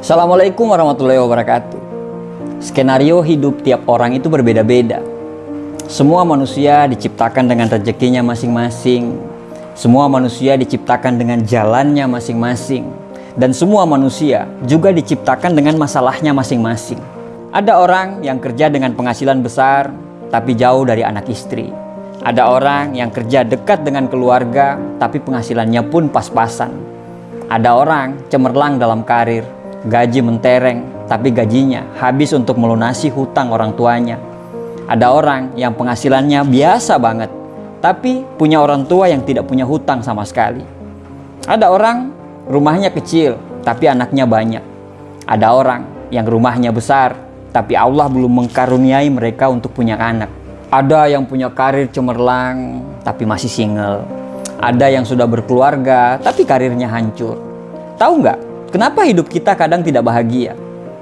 Assalamualaikum warahmatullahi wabarakatuh. Skenario hidup tiap orang itu berbeda-beda. Semua manusia diciptakan dengan rezekinya masing-masing. Semua manusia diciptakan dengan jalannya masing-masing. Dan semua manusia juga diciptakan dengan masalahnya masing-masing. Ada orang yang kerja dengan penghasilan besar, tapi jauh dari anak istri. Ada orang yang kerja dekat dengan keluarga, tapi penghasilannya pun pas-pasan. Ada orang cemerlang dalam karir, gaji mentereng, tapi gajinya habis untuk melunasi hutang orang tuanya. Ada orang yang penghasilannya biasa banget, tapi punya orang tua yang tidak punya hutang sama sekali. Ada orang rumahnya kecil, tapi anaknya banyak. Ada orang yang rumahnya besar, tapi Allah belum mengkaruniai mereka untuk punya anak. Ada yang punya karir cemerlang, tapi masih single. Ada yang sudah berkeluarga, tapi karirnya hancur. Tahu nggak, kenapa hidup kita kadang tidak bahagia?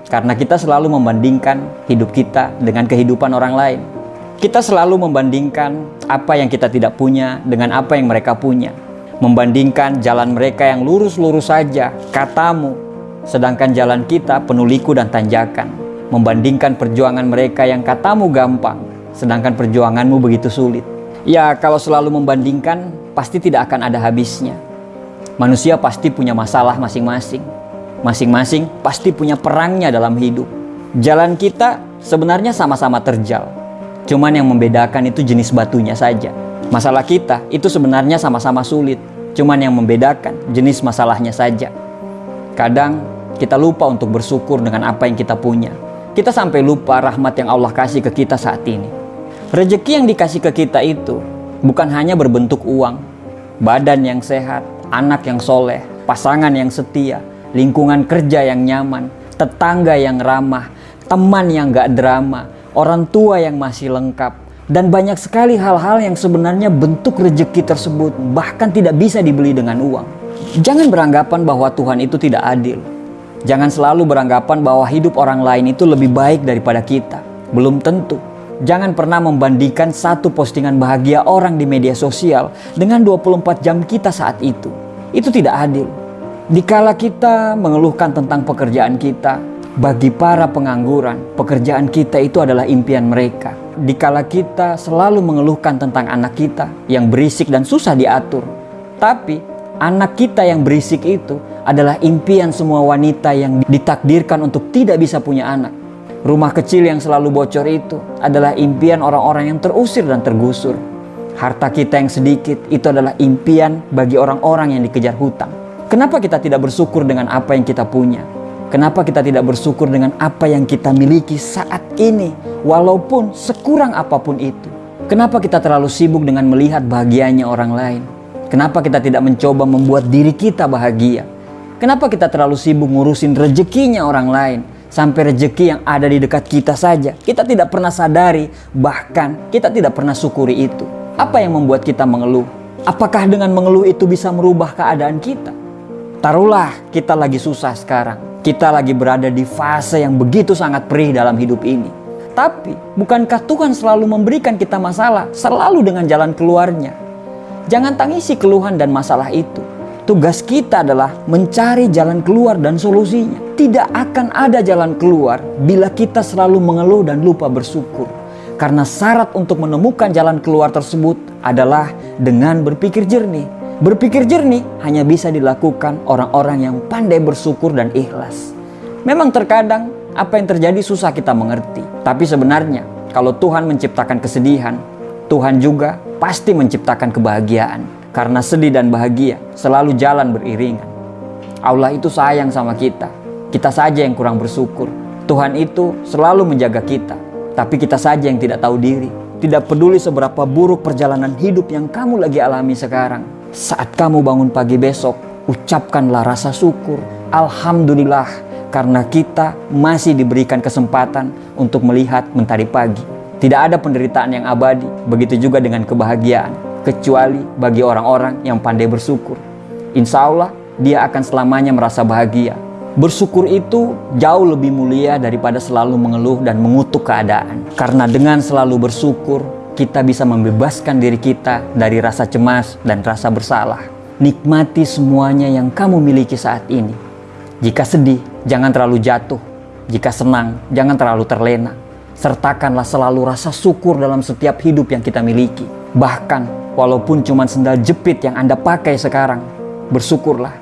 Karena kita selalu membandingkan hidup kita dengan kehidupan orang lain. Kita selalu membandingkan apa yang kita tidak punya dengan apa yang mereka punya. Membandingkan jalan mereka yang lurus-lurus saja, katamu, sedangkan jalan kita penuh liku dan tanjakan. Membandingkan perjuangan mereka yang katamu gampang, sedangkan perjuanganmu begitu sulit. Ya, kalau selalu membandingkan, pasti tidak akan ada habisnya. Manusia pasti punya masalah masing-masing. Masing-masing pasti punya perangnya dalam hidup. Jalan kita sebenarnya sama-sama terjal. Cuman yang membedakan itu jenis batunya saja. Masalah kita itu sebenarnya sama-sama sulit. Cuman yang membedakan jenis masalahnya saja. Kadang kita lupa untuk bersyukur dengan apa yang kita punya. Kita sampai lupa rahmat yang Allah kasih ke kita saat ini. Rezeki yang dikasih ke kita itu bukan hanya berbentuk uang, badan yang sehat, anak yang soleh, pasangan yang setia, lingkungan kerja yang nyaman, tetangga yang ramah, teman yang gak drama, orang tua yang masih lengkap, dan banyak sekali hal-hal yang sebenarnya bentuk rezeki tersebut bahkan tidak bisa dibeli dengan uang. Jangan beranggapan bahwa Tuhan itu tidak adil. Jangan selalu beranggapan bahwa hidup orang lain itu lebih baik daripada kita. Belum tentu. Jangan pernah membandingkan satu postingan bahagia orang di media sosial dengan 24 jam kita saat itu. Itu tidak adil. Dikala kita mengeluhkan tentang pekerjaan kita, bagi para pengangguran, pekerjaan kita itu adalah impian mereka. Dikala kita selalu mengeluhkan tentang anak kita yang berisik dan susah diatur, tapi anak kita yang berisik itu adalah impian semua wanita yang ditakdirkan untuk tidak bisa punya anak. Rumah kecil yang selalu bocor itu adalah impian orang-orang yang terusir dan tergusur. Harta kita yang sedikit itu adalah impian bagi orang-orang yang dikejar hutang. Kenapa kita tidak bersyukur dengan apa yang kita punya? Kenapa kita tidak bersyukur dengan apa yang kita miliki saat ini, walaupun sekurang apa pun itu? Kenapa kita terlalu sibuk dengan melihat bahagianya orang lain? Kenapa kita tidak mencoba membuat diri kita bahagia? Kenapa kita terlalu sibuk ngurusin rezekinya orang lain? Sampai rezeki yang ada di dekat kita saja, kita tidak pernah sadari, bahkan kita tidak pernah syukuri itu. Apa yang membuat kita mengeluh? Apakah dengan mengeluh itu bisa merubah keadaan kita? Taruhlah kita lagi susah sekarang. Kita lagi berada di fase yang begitu sangat perih dalam hidup ini. Tapi, bukankah Tuhan selalu memberikan kita masalah, selalu dengan jalan keluarnya? Jangan tangisi keluhan dan masalah itu. Tugas kita adalah mencari jalan keluar dan solusinya. Tidak akan ada jalan keluar bila kita selalu mengeluh dan lupa bersyukur. Karena syarat untuk menemukan jalan keluar tersebut adalah dengan berpikir jernih. Berpikir jernih hanya bisa dilakukan orang-orang yang pandai bersyukur dan ikhlas. Memang terkadang apa yang terjadi susah kita mengerti. Tapi sebenarnya kalau Tuhan menciptakan kesedihan, Tuhan juga pasti menciptakan kebahagiaan. Karena sedih dan bahagia selalu jalan beriringan. Allah itu sayang sama kita. Kita saja yang kurang bersyukur. Tuhan itu selalu menjaga kita. Tapi kita saja yang tidak tahu diri. Tidak peduli seberapa buruk perjalanan hidup yang kamu lagi alami sekarang. Saat kamu bangun pagi besok, ucapkanlah rasa syukur. Alhamdulillah karena kita masih diberikan kesempatan untuk melihat mentari pagi. Tidak ada penderitaan yang abadi, begitu juga dengan kebahagiaan kecuali bagi orang-orang yang pandai bersyukur. Insya Allah, dia akan selamanya merasa bahagia. Bersyukur itu jauh lebih mulia daripada selalu mengeluh dan mengutuk keadaan. Karena dengan selalu bersyukur, kita bisa membebaskan diri kita dari rasa cemas dan rasa bersalah. Nikmati semuanya yang kamu miliki saat ini. Jika sedih, Jangan terlalu jatuh. Jika senang, jangan terlalu terlena. Sertakanlah selalu rasa syukur dalam setiap hidup yang kita miliki. Bahkan, walaupun cuma sendal jepit yang Anda pakai sekarang, bersyukurlah.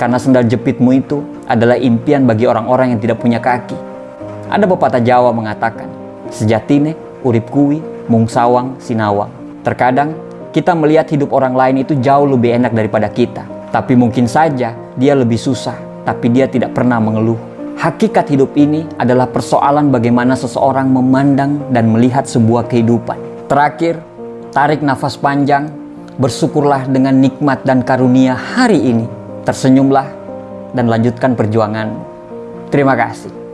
Karena sendal jepitmu itu adalah impian bagi orang-orang yang tidak punya kaki. Ada pepatah Jawa mengatakan, sejatine, urip kuwi, mung sawang, sinawang. Terkadang, kita melihat hidup orang lain itu jauh lebih enak daripada kita. Tapi mungkin saja dia lebih susah, tapi dia tidak pernah mengeluh. Hakikat hidup ini adalah persoalan bagaimana seseorang memandang dan melihat sebuah kehidupan. Terakhir, tarik nafas panjang, bersyukurlah dengan nikmat dan karunia hari ini. Tersenyumlah dan lanjutkan perjuangan. Terima kasih.